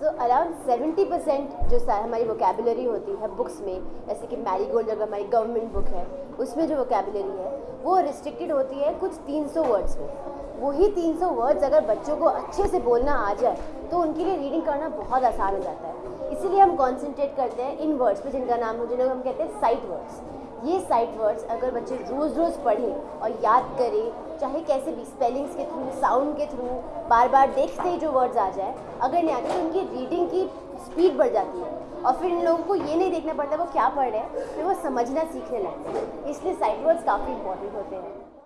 So around seventy percent जो हमारी vocabulary होती है बुक्स में, जैसे कि मैरी गोल्ड अगर हमारी गवर्नमेंट बुक है, उसमें जो वोकेबलरी है, वो रिस्ट्रिक्टेड होती है कुछ 300 वर्ड्स में। वही 300 वर्ड्स अगर बच्चों को अच्छे से बोलना आ जाए तो उनके लिए रीडिंग करना बहुत आसान हो जाता है। इसीलिए हम कॉन्सेंट्रेट करते हैं इन वर्ड्स पे जिनका नाम हो, जिन्हें हम कहते हैं साइट वर्ड्स ये साइट वर्ड्स अगर बच्चे रोज़ रोज़ पढ़ें और याद करें, चाहे कैसे भी स्पेलिंग्स के थ्रू साउंड के थ्रू बार बार देखते ही जो वर्ड्स आ जाए, अगर नहीं आते तो उनकी रीडिंग की स्पीड बढ़ जाती है। और फिर इन लोगों को ये नहीं देखना पड़ता, वो क्या पढ़ रहे हैं? फिर वो समझना सीखने लगते हैं। इसलिए साइट वर्ड्स काफ़ी इंपॉर्टेंट होते हैं।